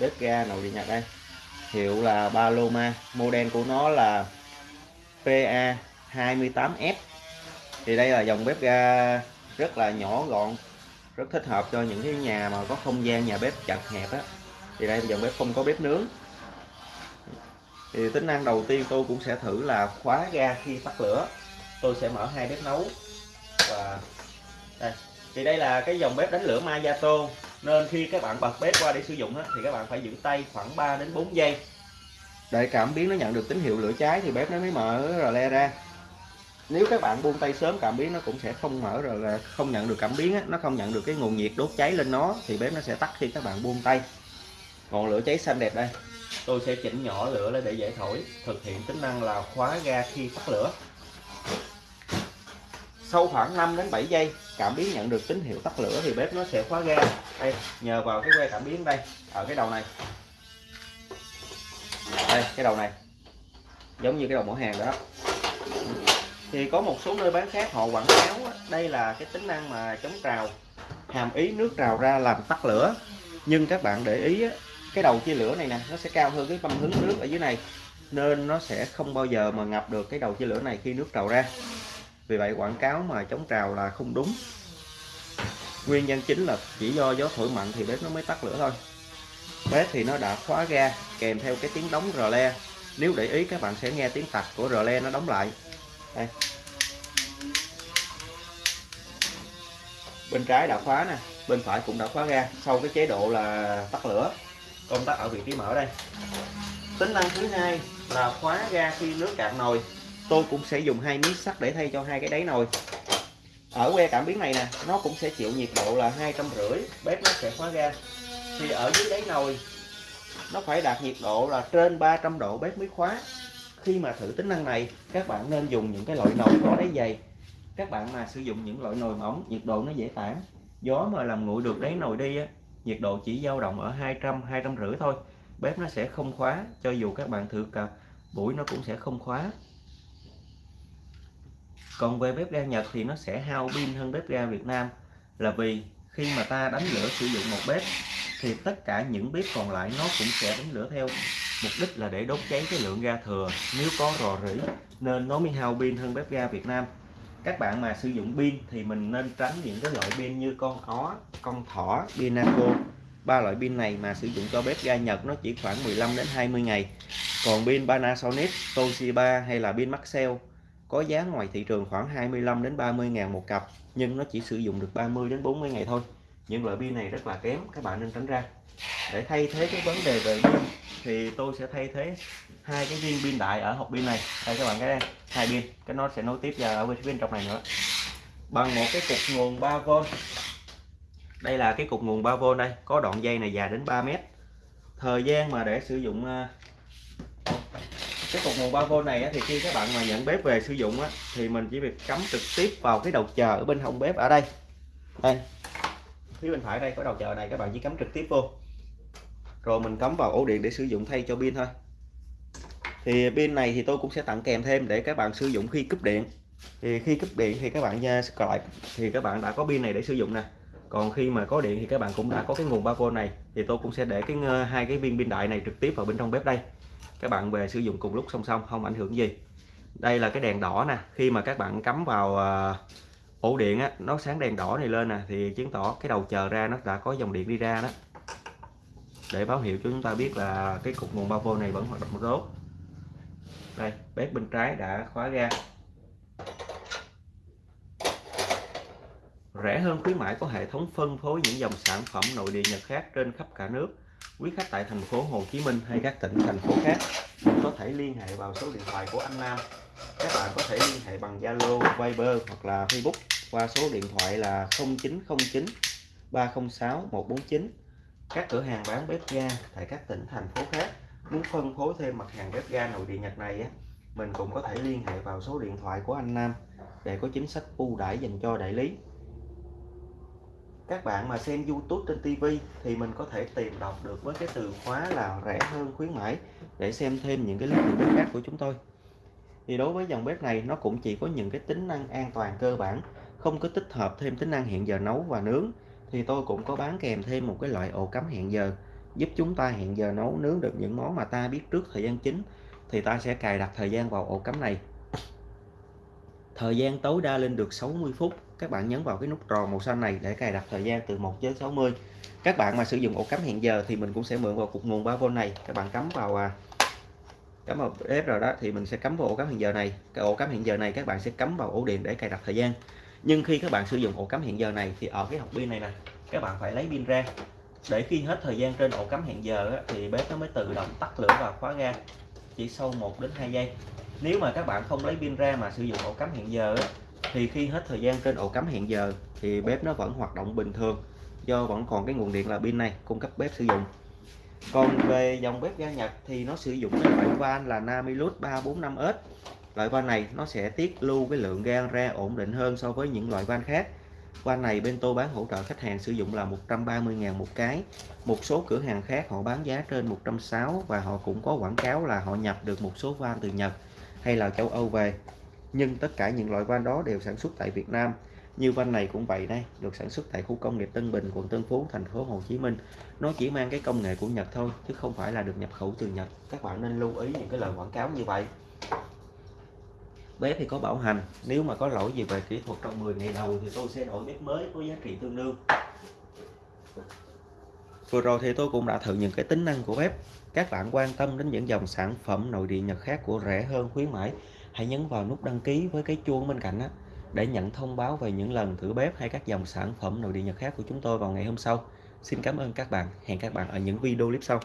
bếp ga nội địa Nhật đây. Hiệu là Paloma, model của nó là PA 28F thì đây là dòng bếp ga rất là nhỏ gọn, rất thích hợp cho những cái nhà mà có không gian nhà bếp chật hẹp á. Thì đây dòng bếp không có bếp nướng. Thì tính năng đầu tiên tôi cũng sẽ thử là khóa ga khi tắt lửa. Tôi sẽ mở hai bếp nấu và đây. Thì đây là cái dòng bếp đánh lửa Mayato nên khi các bạn bật bếp qua để sử dụng á, thì các bạn phải giữ tay khoảng 3 đến 4 giây. Để cảm biến nó nhận được tín hiệu lửa cháy thì bếp nó mới mở rờ le ra. Nếu các bạn buông tay sớm cảm biến nó cũng sẽ không mở rồi là không nhận được cảm biến á, nó không nhận được cái nguồn nhiệt đốt cháy lên nó thì bếp nó sẽ tắt khi các bạn buông tay. Ngọn lửa cháy xanh đẹp đây. Tôi sẽ chỉnh nhỏ lửa lên để dễ thổi thực hiện tính năng là khóa ga khi tắt lửa. Sau khoảng 5 đến 7 giây cảm biến nhận được tín hiệu tắt lửa thì bếp nó sẽ khóa ga. Đây, nhờ vào cái que cảm biến đây. Ở cái đầu này. Đây, cái đầu này. Giống như cái đầu mỏ hàng đó. Thì có một số nơi bán khác họ quảng cáo đây là cái tính năng mà chống trào, hàm ý nước trào ra làm tắt lửa. Nhưng các bạn để ý cái đầu chia lửa này nè, nó sẽ cao hơn cái băm hứng nước ở dưới này, nên nó sẽ không bao giờ mà ngập được cái đầu chia lửa này khi nước trào ra vì vậy quảng cáo mà chống trào là không đúng. Nguyên nhân chính là chỉ do gió thổi mạnh thì bếp nó mới tắt lửa thôi. Bếp thì nó đã khóa ga, kèm theo cái tiếng đóng rờ le. Nếu để ý, các bạn sẽ nghe tiếng tạch của rờ le nó đóng lại. Đây. Bên trái đã khóa nè, bên phải cũng đã khóa ga, sau cái chế độ là tắt lửa. Công tắc ở vị trí mở đây. Tính năng thứ hai là khóa ga khi nước cạn nồi tôi cũng sẽ dùng hai miếng sắt để thay cho hai cái đáy nồi. Ở que cảm biến này nè nó cũng sẽ chịu nhiệt độ là hai trăm rưỡi bếp nó sẽ khóa ga thì ở dưới đáy nồi nó phải đạt nhiệt độ là trên 300 độ bếp mới khóa. Khi mà thử tính năng này các bạn nên dùng những cái loại nồi có đáy dày. Các bạn mà sử dụng những loại nồi mỏng nhiệt độ nó dễ tản. Gió mà làm nguội được đáy nồi đi á, nhiệt độ chỉ dao động ở 200 200 rưỡi thôi. Bếp nó sẽ không khóa cho dù các bạn thử cả buổi nó cũng sẽ không khóa còn về bếp ga Nhật thì nó sẽ hao pin hơn bếp ga Việt Nam. Là vì khi mà ta đánh lửa sử dụng một bếp thì tất cả những bếp còn lại nó cũng sẽ đánh lửa theo. Mục đích là để đốt cháy cái lượng ga thừa. Nếu có rò rỉ nên nó mới hao pin hơn bếp ga Việt Nam. Các bạn mà sử dụng pin thì mình nên tránh những cái loại pin như con ó, con thỏ, pinaco. Ba loại pin này mà sử dụng cho bếp ga Nhật nó chỉ khoảng 15 đến 20 ngày. Còn pin Panasonic, Toshiba hay là pin Maxell có giá ngoài thị trường khoảng 25 đến 30 ngàn một cặp, nhưng nó chỉ sử dụng được 30 đến 40 ngày thôi. Những loại pin này rất là kém, các bạn nên tránh ra. Để thay thế cái vấn đề về pin thì tôi sẽ thay thế hai cái viên pin đại ở hộp pin này. Đây các bạn cái đây, hai pin. Cái nó sẽ nối tiếp vào ở bên trong này nữa. Bằng một cái cục nguồn 3V đây là cái cục nguồn 3V đây. Có đoạn dây này dài đến 3 mét. Thời gian mà để sử dụng ờ, cái cục nguồn 3V này thì khi các bạn mà nhận bếp về sử dụng á, thì mình chỉ việc cắm trực tiếp vào cái đầu chờ ở bên hông bếp ở đây. Đây. Phía bên phải đây có đầu chờ này các bạn chỉ cắm trực tiếp vô. Rồi mình cắm vào ổ điện để sử dụng thay cho pin thôi. Thì pin này thì tôi cũng sẽ tặng kèm thêm để các bạn sử dụng khi cúp điện. Thì khi cúp điện thì các bạn nha lại, thì các bạn đã có pin này để sử dụng nè. Còn khi mà có điện thì các bạn cũng đã có cái nguồn 3V này. Thì tôi cũng sẽ để cái ờ, hai cái viên pin đại này trực tiếp vào bên trong bếp đây các bạn về sử dụng cùng lúc song song, không ảnh hưởng gì. Đây là cái đèn đỏ nè, khi mà các bạn cắm vào à, ổ điện á, nó sáng đèn đỏ này lên nè, thì chứng tỏ cái đầu chờ ra nó đã có dòng điện đi ra đó. Để báo hiệu cho chúng ta biết là cái cục nguồn 3V này vẫn hoạt động tốt. Đây, bếp bên trái đã khóa ra. Rẻ hơn khuyến mãi có hệ thống phân phối những dòng sản phẩm nội địa Nhật khác trên khắp cả nước quý khách tại thành phố Hồ Chí Minh hay các tỉnh thành phố khác có thể liên hệ vào số điện thoại của anh Nam. Các bạn có thể liên hệ bằng Zalo, Viber hoặc là Facebook qua số điện thoại là 0909 306 149 các cửa hàng bán bếp ga tại các tỉnh thành phố khác muốn phân phối thêm mặt hàng bếp ga nội địa Nhật này á mình cũng có thể liên hệ vào số điện thoại của anh Nam để có chính sách ưu đãi dành cho đại lý các bạn mà xem YouTube trên TV thì mình có thể tìm đọc được với cái từ khóa là rẻ hơn, khuyến mãi, để xem thêm những cái clip bếp khác của chúng tôi. Thì đối với dòng bếp này, nó cũng chỉ có những cái tính năng an toàn cơ bản, không có tích hợp thêm tính năng hẹn giờ nấu và nướng. Thì tôi cũng có bán kèm thêm một cái loại ổ cắm hẹn giờ, giúp chúng ta hẹn giờ nấu nướng được những món mà ta biết trước thời gian chính. Thì ta sẽ cài đặt thời gian vào ổ cắm này thời gian tối đa lên được 60 phút. Các bạn nhấn vào cái nút tròn màu xanh này để cài đặt thời gian từ 1 đến 60 các bạn mà sử dụng ổ cắm hẹn giờ thì mình cũng sẽ mượn vào cục nguồn 3V này. Các bạn cắm vào à, cắm vào bếp rồi đó thì mình sẽ cắm vào ổ cắm hẹn giờ này. Cái ổ cắm hẹn giờ này các bạn sẽ cắm vào ổ điện để cài đặt thời gian. Nhưng khi các bạn sử dụng ổ cắm hẹn giờ này thì ở cái hộp pin này nè các bạn phải lấy pin ra. Để khi hết thời gian trên ổ cắm hẹn giờ thì bếp nó mới tự động tắt lửa và khóa ga chỉ sau 1 đến 2 giây nếu mà các bạn không lấy pin ra mà sử dụng ổ cắm hẹn giờ á, thì khi hết thời gian trên ổ cắm hẹn giờ thì bếp nó vẫn hoạt động bình thường do vẫn còn cái nguồn điện là pin này cung cấp bếp sử dụng. Còn về dòng bếp ga Nhật thì nó sử dụng cái loại van là Namilus 345S loại van này nó sẽ tiết lưu cái lượng ga ra ổn định hơn so với những loại van khác. Van này bên tôi bán hỗ trợ khách hàng sử dụng là 130.000 một cái. Một số cửa hàng khác họ bán giá trên 160 và họ cũng có quảng cáo là họ nhập được một số van từ Nhật hay là châu Âu về. Nhưng tất cả những loại van đó đều sản xuất tại Việt Nam. Như van này cũng vậy đây được sản xuất tại khu công nghiệp Tân Bình quận Tân Phú thành phố Hồ Chí Minh. Nó chỉ mang cái công nghệ của Nhật thôi chứ không phải là được nhập khẩu từ Nhật. Các bạn nên lưu ý những cái lời quảng cáo như vậy. Bếp thì có bảo hành nếu mà có lỗi gì về kỹ thuật trong 10 ngày đầu thì tôi sẽ đổi bếp mới có giá trị tương đương. Vừa rồi thì tôi cũng đã thử những cái tính năng của bếp các bạn quan tâm đến những dòng sản phẩm nội địa Nhật khác của rẻ hơn khuyến mãi, hãy nhấn vào nút đăng ký với cái chuông bên cạnh đó để nhận thông báo về những lần thử bếp hay các dòng sản phẩm nội địa Nhật khác của chúng tôi vào ngày hôm sau. Xin cảm ơn các bạn. Hẹn các bạn ở những video clip sau.